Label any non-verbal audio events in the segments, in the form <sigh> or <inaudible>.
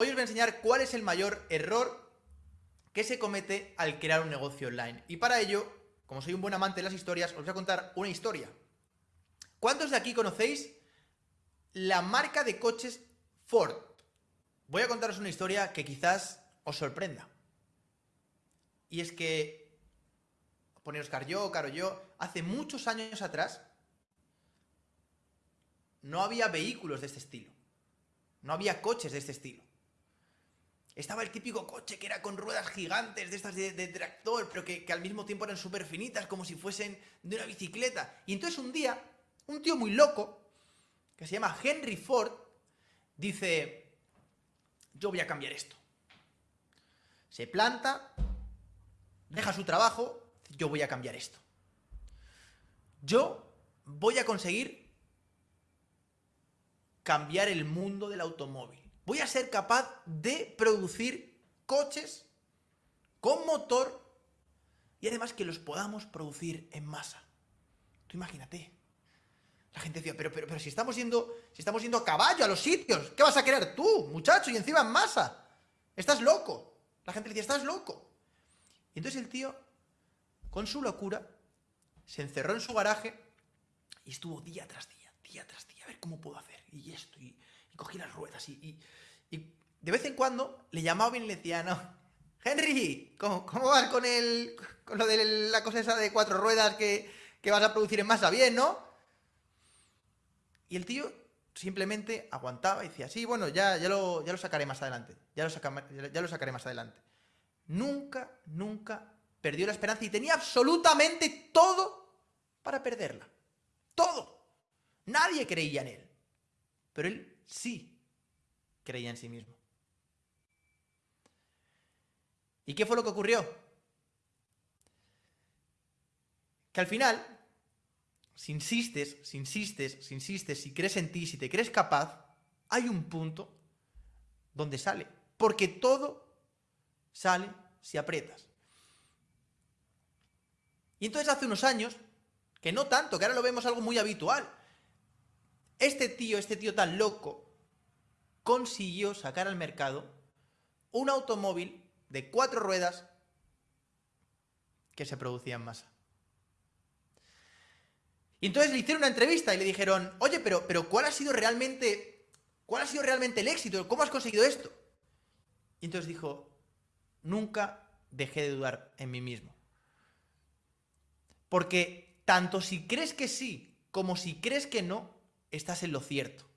Hoy os voy a enseñar cuál es el mayor error que se comete al crear un negocio online. Y para ello, como soy un buen amante de las historias, os voy a contar una historia. ¿Cuántos de aquí conocéis la marca de coches Ford? Voy a contaros una historia que quizás os sorprenda. Y es que, pone Oscar yo, Caro yo, hace muchos años atrás, no había vehículos de este estilo. No había coches de este estilo. Estaba el típico coche que era con ruedas gigantes, de estas de, tractor, pero que, al mismo tiempo eran súper finitas, como si fuesen de una bicicleta. Y entonces un día, un tío muy loco, que se llama Henry Ford, dice, yo voy a cambiar esto. Se planta, deja su trabajo, yo voy a cambiar esto. Yo voy a conseguir cambiar el mundo del automóvil voy a ser capaz de producir coches con motor y además que los podamos producir en masa. Tú imagínate. La gente decía, pero, pero, pero si estamos yendo, si estamos yendo a caballo a los sitios, ¿qué vas a querer tú, muchacho? Y encima en masa. Estás loco. La gente decía, estás loco. Y entonces el tío, con su locura, se encerró en su garaje y estuvo día tras día, día tras día, a ver cómo puedo hacer. Y esto, y, cogí las ruedas y, de vez en cuando le llamaba y le decía, no, Henry, ¿cómo, vas con, el, con lo de la cosa esa de cuatro ruedas que, vas a producir en masa? Bien, ¿no? Y el tío simplemente aguantaba y decía, sí, bueno, ya, ya, lo, ya lo sacaré más adelante, ya lo, ya lo sacaré más adelante. Nunca, nunca perdió la esperanza y tenía absolutamente todo para perderla. Todo. Nadie creía en él. Pero él sí creía en sí mismo. ¿Y qué fue lo que ocurrió? Que al final, si insistes, si insistes, si insistes, si crees en ti, si te crees capaz, hay un punto donde sale. Porque todo sale si aprietas. Y entonces hace unos años, que no tanto, que ahora lo vemos algo muy habitual, este tío, este tío tan loco, consiguió sacar al mercado un automóvil de cuatro ruedas que se producía en masa. Y entonces le hicieron una entrevista y le dijeron, oye, pero, pero ¿cuál ha sido realmente, cuál ha sido realmente el éxito? ¿Cómo has conseguido esto? Y entonces dijo, nunca dejé de dudar en mí mismo. Porque tanto si crees que sí como si crees que no, estás en lo cierto.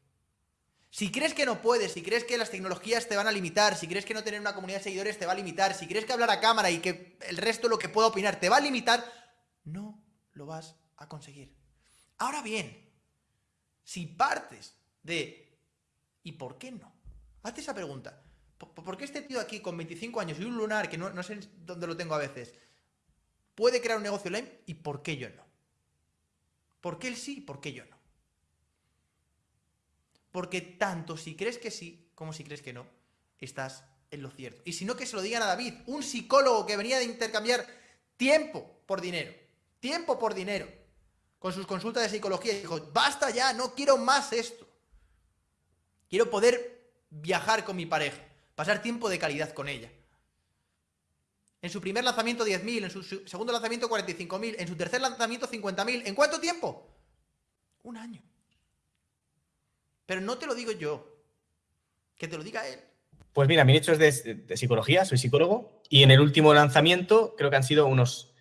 Si crees que no puedes, si crees que las tecnologías te van a limitar, si crees que no tener una comunidad de seguidores te va a limitar, si crees que hablar a cámara y que el resto lo que pueda opinar te va a limitar, no lo vas a conseguir. Ahora bien, si partes de ¿y por qué no? Hazte esa pregunta. ¿Por qué este tío aquí con 25 años y un lunar, que no, no sé dónde lo tengo a veces, puede crear un negocio online y por qué yo no? ¿Por qué él sí y por qué yo no? Porque tanto si crees que sí como si crees que no, estás en lo cierto. Y si no, que se lo digan a David, un psicólogo que venía de intercambiar tiempo por dinero. Tiempo por dinero. Con sus consultas de psicología. Y dijo, basta ya, no quiero más esto. Quiero poder viajar con mi pareja. Pasar tiempo de calidad con ella. En su primer lanzamiento 10.000, en su segundo lanzamiento 45.000, en su tercer lanzamiento 50.000. ¿En cuánto tiempo? Un año. Pero no te lo digo yo. Que te lo diga él. Pues mira, mi nicho es de, psicología, soy psicólogo, y en el último lanzamiento creo que han sido unos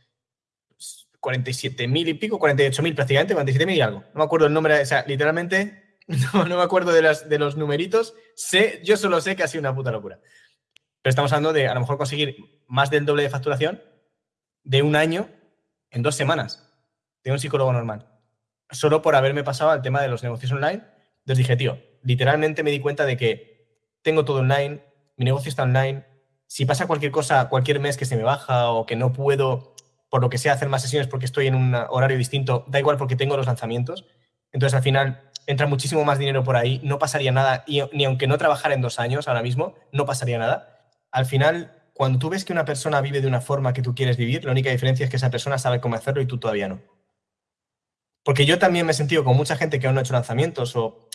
47.000 y pico, 48.000 prácticamente, 47.000 y algo. No me acuerdo el nombre, o sea, literalmente <laughs> no, me acuerdo de los numeritos. Sé, yo solo sé que ha sido una puta locura. Pero estamos hablando de a lo mejor conseguir más del doble de facturación de un año en dos semanas de un psicólogo normal. Solo por haberme pasado al tema de los negocios online entonces dije, tío, literalmente me di cuenta de que tengo todo online, mi negocio está online, si pasa cualquier cosa, cualquier mes que se me baja o que no puedo, por lo que sea, hacer más sesiones porque estoy en un horario distinto, da igual porque tengo los lanzamientos. Entonces al final entra muchísimo más dinero por ahí, no pasaría nada, y, ni aunque no trabajara en dos años ahora mismo, no pasaría nada. Al final, cuando tú ves que una persona vive de una forma que tú quieres vivir, la única diferencia es que esa persona sabe cómo hacerlo y tú todavía no. Porque yo también me he sentido con mucha gente que aún no ha hecho lanzamientos o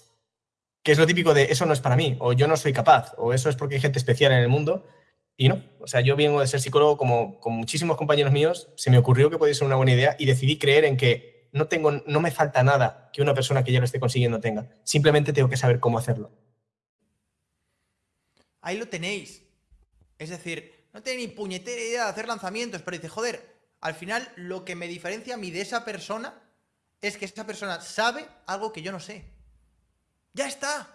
que es lo típico de eso no es para mí, o yo no soy capaz, o eso es porque hay gente especial en el mundo. Y no, o sea, yo vengo de ser psicólogo como con muchísimos compañeros míos, se me ocurrió que podía ser una buena idea y decidí creer en que no, tengo, no me falta nada que una persona que ya lo esté consiguiendo tenga. Simplemente tengo que saber cómo hacerlo. Ahí lo tenéis. Es decir, no tiene ni puñetera idea de hacer lanzamientos, pero dice, joder, al final lo que me diferencia a mí de esa persona es que esa persona sabe algo que yo no sé. Ya está.